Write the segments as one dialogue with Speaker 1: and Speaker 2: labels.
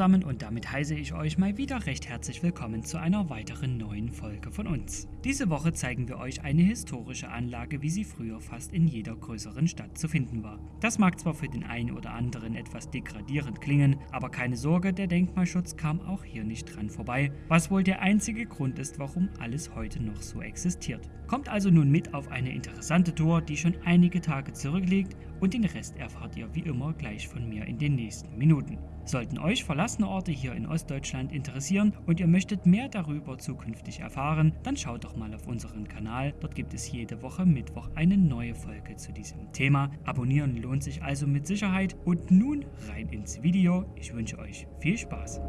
Speaker 1: Zusammen und damit heiße ich euch mal wieder recht herzlich willkommen zu einer weiteren neuen Folge von uns. Diese Woche zeigen wir euch eine historische Anlage, wie sie früher fast in jeder größeren Stadt zu finden war. Das mag zwar für den einen oder anderen etwas degradierend klingen, aber keine Sorge, der Denkmalschutz kam auch hier nicht dran vorbei, was wohl der einzige Grund ist, warum alles heute noch so existiert. Kommt also nun mit auf eine interessante Tour, die schon einige Tage zurückliegt und den Rest erfahrt ihr wie immer gleich von mir in den nächsten Minuten. Sollten euch verlassene Orte hier in Ostdeutschland interessieren und ihr möchtet mehr darüber zukünftig erfahren, dann schaut doch mal auf unseren Kanal. Dort gibt es jede Woche Mittwoch eine neue Folge zu diesem Thema. Abonnieren lohnt sich also mit Sicherheit. Und nun rein ins Video. Ich wünsche euch viel Spaß.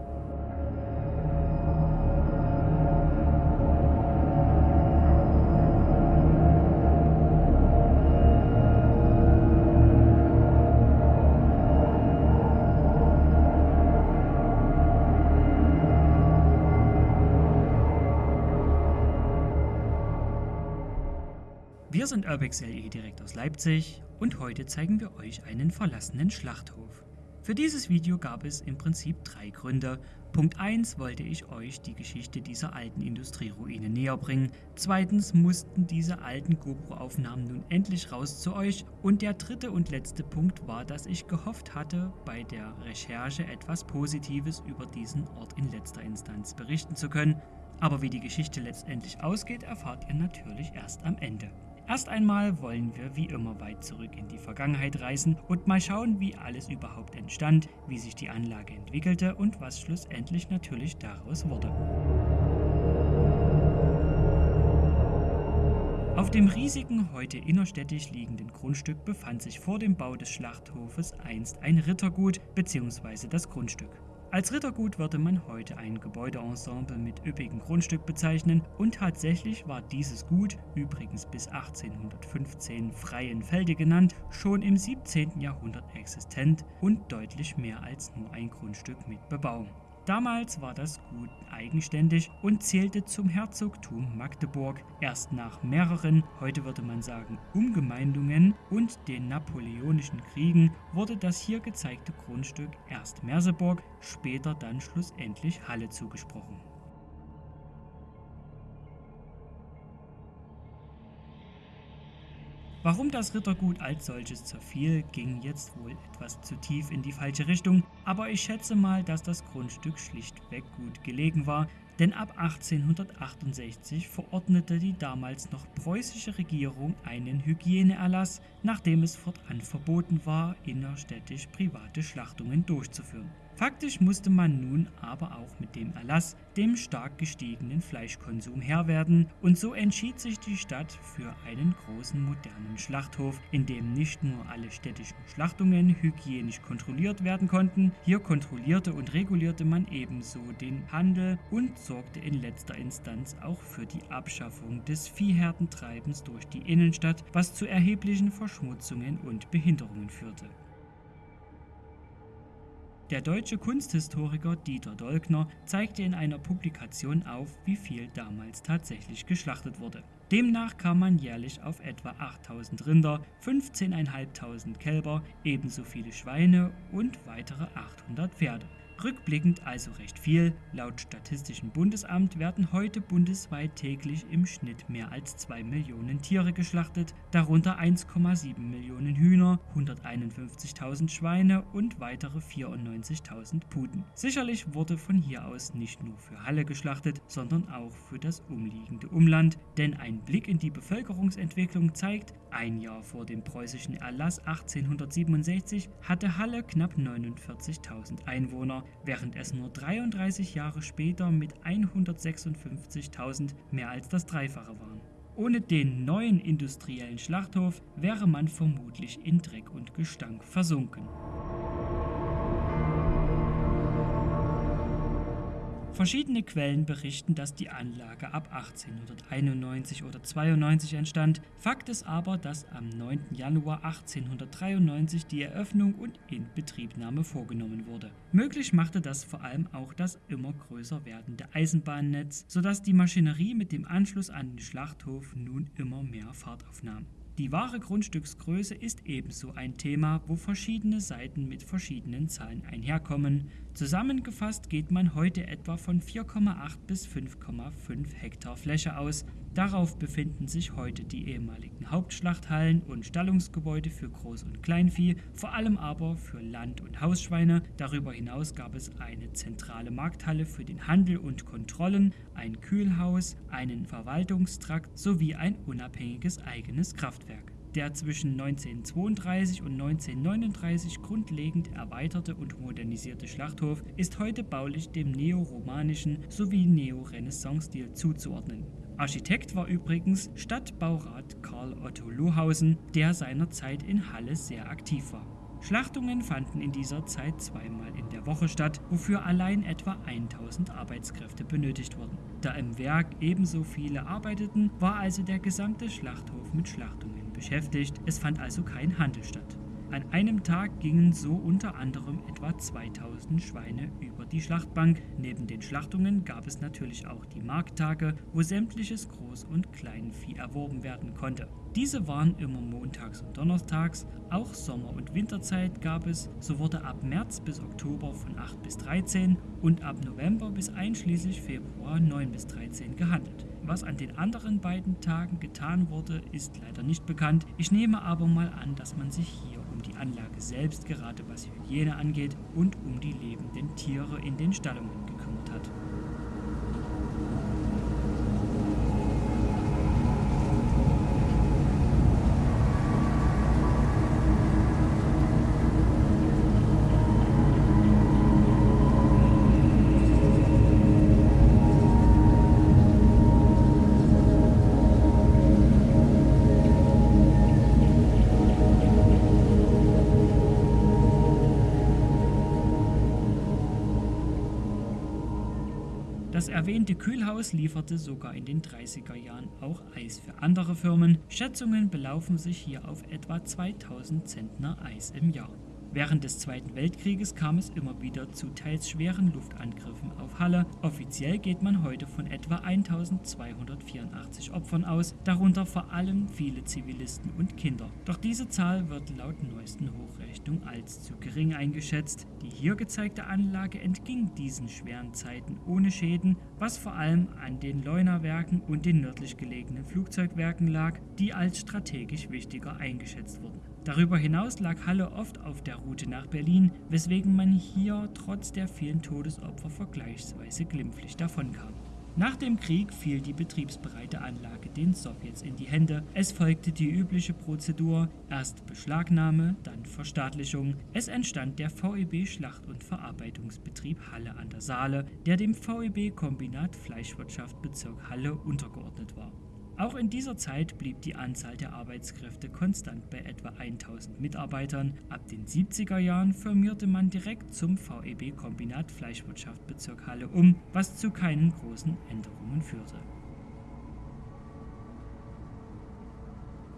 Speaker 1: Wir sind UrbexLE direkt aus Leipzig und heute zeigen wir euch einen verlassenen Schlachthof. Für dieses Video gab es im Prinzip drei Gründe. Punkt 1 wollte ich euch die Geschichte dieser alten Industrieruine näher bringen. Zweitens mussten diese alten GoPro-Aufnahmen nun endlich raus zu euch. Und der dritte und letzte Punkt war, dass ich gehofft hatte, bei der Recherche etwas Positives über diesen Ort in letzter Instanz berichten zu können. Aber wie die Geschichte letztendlich ausgeht, erfahrt ihr natürlich erst am Ende. Erst einmal wollen wir wie immer weit zurück in die Vergangenheit reisen und mal schauen, wie alles überhaupt entstand, wie sich die Anlage entwickelte und was schlussendlich natürlich daraus wurde. Auf dem riesigen, heute innerstädtisch liegenden Grundstück befand sich vor dem Bau des Schlachthofes einst ein Rittergut bzw. das Grundstück. Als Rittergut würde man heute ein Gebäudeensemble mit üppigem Grundstück bezeichnen und tatsächlich war dieses Gut, übrigens bis 1815 Freien Felde genannt, schon im 17. Jahrhundert existent und deutlich mehr als nur ein Grundstück mit Bebauung. Damals war das Gut eigenständig und zählte zum Herzogtum Magdeburg. Erst nach mehreren, heute würde man sagen, Umgemeindungen und den napoleonischen Kriegen wurde das hier gezeigte Grundstück erst Merseburg, später dann schlussendlich Halle zugesprochen. Warum das Rittergut als solches zerfiel, ging jetzt wohl etwas zu tief in die falsche Richtung, aber ich schätze mal, dass das Grundstück schlichtweg gut gelegen war, denn ab 1868 verordnete die damals noch preußische Regierung einen Hygieneerlass, nachdem es fortan verboten war, innerstädtisch private Schlachtungen durchzuführen. Faktisch musste man nun aber auch mit dem Erlass dem stark gestiegenen Fleischkonsum Herr werden und so entschied sich die Stadt für einen großen modernen Schlachthof, in dem nicht nur alle städtischen Schlachtungen hygienisch kontrolliert werden konnten, hier kontrollierte und regulierte man ebenso den Handel und sorgte in letzter Instanz auch für die Abschaffung des Viehherdentreibens durch die Innenstadt, was zu erheblichen Verschmutzungen und Behinderungen führte. Der deutsche Kunsthistoriker Dieter Dolkner zeigte in einer Publikation auf, wie viel damals tatsächlich geschlachtet wurde. Demnach kam man jährlich auf etwa 8000 Rinder, 15.500 Kälber, ebenso viele Schweine und weitere 800 Pferde. Rückblickend also recht viel. Laut Statistischem Bundesamt werden heute bundesweit täglich im Schnitt mehr als 2 Millionen Tiere geschlachtet, darunter 1,7 Millionen Hühner, 151.000 Schweine und weitere 94.000 Puten. Sicherlich wurde von hier aus nicht nur für Halle geschlachtet, sondern auch für das umliegende Umland, denn ein Blick in die Bevölkerungsentwicklung zeigt, ein Jahr vor dem preußischen Erlass 1867 hatte Halle knapp 49.000 Einwohner, während es nur 33 Jahre später mit 156.000 mehr als das Dreifache waren. Ohne den neuen industriellen Schlachthof wäre man vermutlich in Dreck und Gestank versunken. Verschiedene Quellen berichten, dass die Anlage ab 1891 oder 92 entstand. Fakt ist aber, dass am 9. Januar 1893 die Eröffnung und Inbetriebnahme vorgenommen wurde. Möglich machte das vor allem auch das immer größer werdende Eisenbahnnetz, sodass die Maschinerie mit dem Anschluss an den Schlachthof nun immer mehr Fahrt aufnahm. Die wahre Grundstücksgröße ist ebenso ein Thema, wo verschiedene Seiten mit verschiedenen Zahlen einherkommen. Zusammengefasst geht man heute etwa von 4,8 bis 5,5 Hektar Fläche aus. Darauf befinden sich heute die ehemaligen Hauptschlachthallen und Stallungsgebäude für Groß- und Kleinvieh, vor allem aber für Land- und Hausschweine. Darüber hinaus gab es eine zentrale Markthalle für den Handel und Kontrollen, ein Kühlhaus, einen Verwaltungstrakt sowie ein unabhängiges eigenes Kraftwerk. Der zwischen 1932 und 1939 grundlegend erweiterte und modernisierte Schlachthof ist heute baulich dem neoromanischen sowie Neorenaissance-Stil zuzuordnen. Architekt war übrigens Stadtbaurat Karl Otto Lohausen, der seinerzeit in Halle sehr aktiv war. Schlachtungen fanden in dieser Zeit zweimal in der Woche statt, wofür allein etwa 1000 Arbeitskräfte benötigt wurden. Da im Werk ebenso viele arbeiteten, war also der gesamte Schlachthof mit Schlachtungen beschäftigt, es fand also kein Handel statt. An einem Tag gingen so unter anderem etwa 2000 Schweine über die Schlachtbank. Neben den Schlachtungen gab es natürlich auch die Markttage, wo sämtliches Groß- und Kleinvieh erworben werden konnte. Diese waren immer montags und donnerstags, auch Sommer- und Winterzeit gab es, so wurde ab März bis Oktober von 8 bis 13 und ab November bis einschließlich Februar 9 bis 13 gehandelt. Was an den anderen beiden Tagen getan wurde, ist leider nicht bekannt. Ich nehme aber mal an, dass man sich hier die Anlage selbst, gerade was Hygiene angeht, und um die lebenden Tiere in den Stallungen Das erwähnte Kühlhaus lieferte sogar in den 30er Jahren auch Eis für andere Firmen. Schätzungen belaufen sich hier auf etwa 2000 Zentner Eis im Jahr. Während des Zweiten Weltkrieges kam es immer wieder zu teils schweren Luftangriffen auf Halle. Offiziell geht man heute von etwa 1284 Opfern aus, darunter vor allem viele Zivilisten und Kinder. Doch diese Zahl wird laut neuesten Hochrechnung als zu gering eingeschätzt. Die hier gezeigte Anlage entging diesen schweren Zeiten ohne Schäden, was vor allem an den Leunawerken und den nördlich gelegenen Flugzeugwerken lag, die als strategisch wichtiger eingeschätzt wurden. Darüber hinaus lag Halle oft auf der Route nach Berlin, weswegen man hier trotz der vielen Todesopfer vergleichsweise glimpflich davonkam. Nach dem Krieg fiel die betriebsbereite Anlage den Sowjets in die Hände. Es folgte die übliche Prozedur, erst Beschlagnahme, dann Verstaatlichung. Es entstand der VEB Schlacht- und Verarbeitungsbetrieb Halle an der Saale, der dem VEB Kombinat Fleischwirtschaft Bezirk Halle untergeordnet war. Auch in dieser Zeit blieb die Anzahl der Arbeitskräfte konstant bei etwa 1000 Mitarbeitern. Ab den 70er Jahren firmierte man direkt zum VEB Kombinat Fleischwirtschaft Bezirk Halle um, was zu keinen großen Änderungen führte.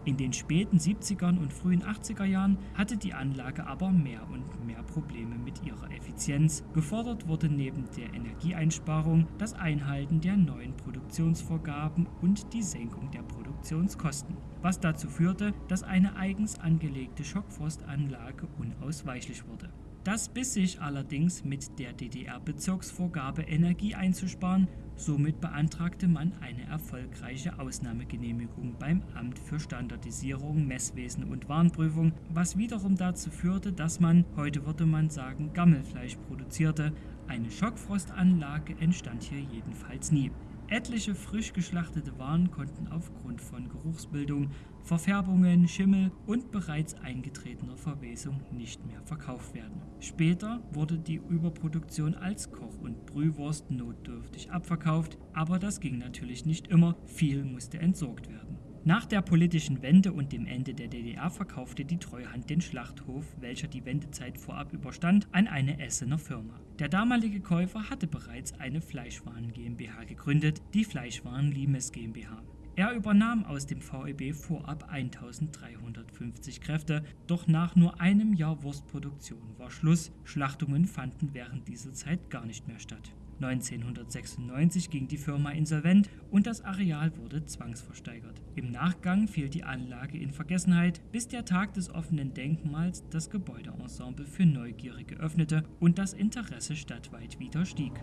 Speaker 1: In den späten 70ern und frühen 80er Jahren hatte die Anlage aber mehr und mehr Probleme mit ihrer Effizienz. Gefordert wurde neben der Energieeinsparung das Einhalten der neuen Produktionsvorgaben und die Senkung der Produktionskosten, was dazu führte, dass eine eigens angelegte Schockfrostanlage unausweichlich wurde. Das biss sich allerdings mit der DDR-Bezirksvorgabe Energie einzusparen, somit beantragte man eine erfolgreiche Ausnahmegenehmigung beim Amt für Standardisierung, Messwesen und Warnprüfung, was wiederum dazu führte, dass man, heute würde man sagen, Gammelfleisch produzierte. Eine Schockfrostanlage entstand hier jedenfalls nie. Etliche frisch geschlachtete Waren konnten aufgrund von Geruchsbildung, Verfärbungen, Schimmel und bereits eingetretener Verwesung nicht mehr verkauft werden. Später wurde die Überproduktion als Koch- und Brühwurst notdürftig abverkauft, aber das ging natürlich nicht immer, viel musste entsorgt werden. Nach der politischen Wende und dem Ende der DDR verkaufte die Treuhand den Schlachthof, welcher die Wendezeit vorab überstand, an eine Essener Firma. Der damalige Käufer hatte bereits eine Fleischwaren GmbH gegründet, die Fleischwaren Limes GmbH. Er übernahm aus dem VEB vorab 1350 Kräfte, doch nach nur einem Jahr Wurstproduktion war Schluss. Schlachtungen fanden während dieser Zeit gar nicht mehr statt. 1996 ging die Firma insolvent und das Areal wurde zwangsversteigert. Im Nachgang fiel die Anlage in Vergessenheit, bis der Tag des offenen Denkmals das Gebäudeensemble für Neugierige öffnete und das Interesse stadtweit wieder stieg.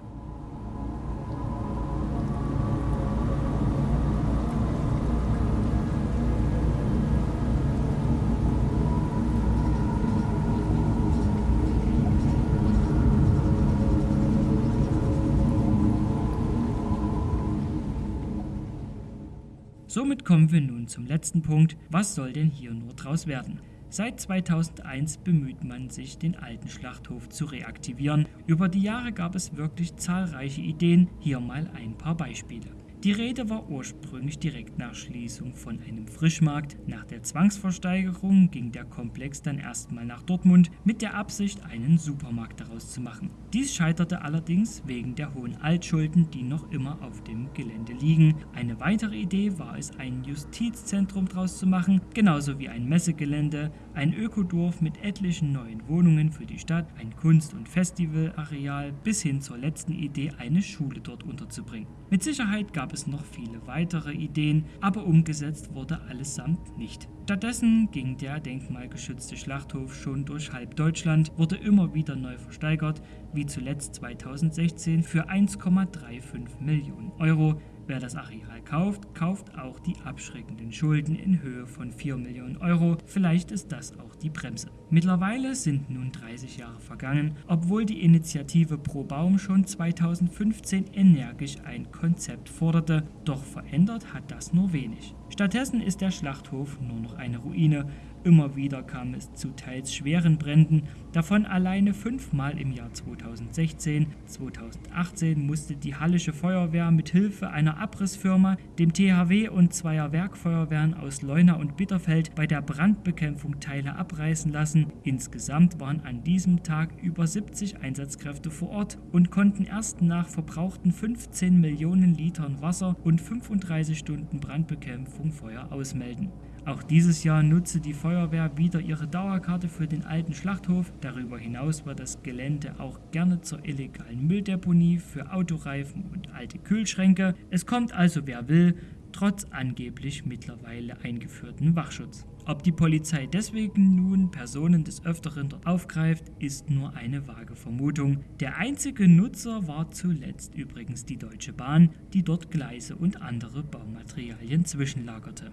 Speaker 1: Somit kommen wir nun zum letzten Punkt. Was soll denn hier nur draus werden? Seit 2001 bemüht man sich, den alten Schlachthof zu reaktivieren. Über die Jahre gab es wirklich zahlreiche Ideen, hier mal ein paar Beispiele. Die Rede war ursprünglich direkt nach Schließung von einem Frischmarkt. Nach der Zwangsversteigerung ging der Komplex dann erstmal nach Dortmund mit der Absicht, einen Supermarkt daraus zu machen. Dies scheiterte allerdings wegen der hohen Altschulden, die noch immer auf dem Gelände liegen. Eine weitere Idee war es, ein Justizzentrum daraus zu machen, genauso wie ein Messegelände, ein Ökodorf mit etlichen neuen Wohnungen für die Stadt, ein Kunst- und Festivalareal bis hin zur letzten Idee, eine Schule dort unterzubringen. Mit Sicherheit gab es noch viele weitere Ideen, aber umgesetzt wurde allesamt nicht. Stattdessen ging der denkmalgeschützte Schlachthof schon durch halb Deutschland, wurde immer wieder neu versteigert, wie zuletzt 2016 für 1,35 Millionen Euro, Wer das Areal kauft, kauft auch die abschreckenden Schulden in Höhe von 4 Millionen Euro. Vielleicht ist das auch die Bremse. Mittlerweile sind nun 30 Jahre vergangen, obwohl die Initiative Pro Baum schon 2015 energisch ein Konzept forderte, doch verändert hat das nur wenig. Stattdessen ist der Schlachthof nur noch eine Ruine Immer wieder kam es zu teils schweren Bränden, davon alleine fünfmal im Jahr 2016. 2018 musste die Hallische Feuerwehr mit Hilfe einer Abrissfirma, dem THW und zweier Werkfeuerwehren aus Leuna und Bitterfeld bei der Brandbekämpfung Teile abreißen lassen. Insgesamt waren an diesem Tag über 70 Einsatzkräfte vor Ort und konnten erst nach verbrauchten 15 Millionen Litern Wasser und 35 Stunden Brandbekämpfung Feuer ausmelden. Auch dieses Jahr nutzte die Feuerwehr wieder ihre Dauerkarte für den alten Schlachthof. Darüber hinaus war das Gelände auch gerne zur illegalen Mülldeponie für Autoreifen und alte Kühlschränke. Es kommt also wer will, trotz angeblich mittlerweile eingeführten Wachschutz. Ob die Polizei deswegen nun Personen des Öfteren dort aufgreift, ist nur eine vage Vermutung. Der einzige Nutzer war zuletzt übrigens die Deutsche Bahn, die dort Gleise und andere Baumaterialien zwischenlagerte.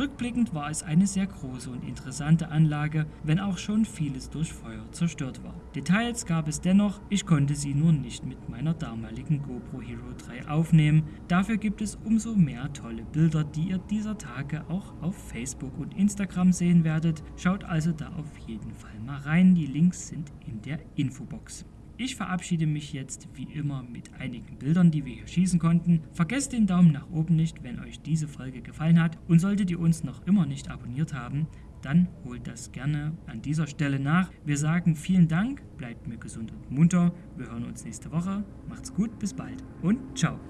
Speaker 1: Rückblickend war es eine sehr große und interessante Anlage, wenn auch schon vieles durch Feuer zerstört war. Details gab es dennoch, ich konnte sie nur nicht mit meiner damaligen GoPro Hero 3 aufnehmen. Dafür gibt es umso mehr tolle Bilder, die ihr dieser Tage auch auf Facebook und Instagram sehen werdet. Schaut also da auf jeden Fall mal rein, die Links sind in der Infobox. Ich verabschiede mich jetzt wie immer mit einigen Bildern, die wir hier schießen konnten. Vergesst den Daumen nach oben nicht, wenn euch diese Folge gefallen hat. Und solltet ihr uns noch immer nicht abonniert haben, dann holt das gerne an dieser Stelle nach. Wir sagen vielen Dank, bleibt mir gesund und munter. Wir hören uns nächste Woche. Macht's gut, bis bald und ciao.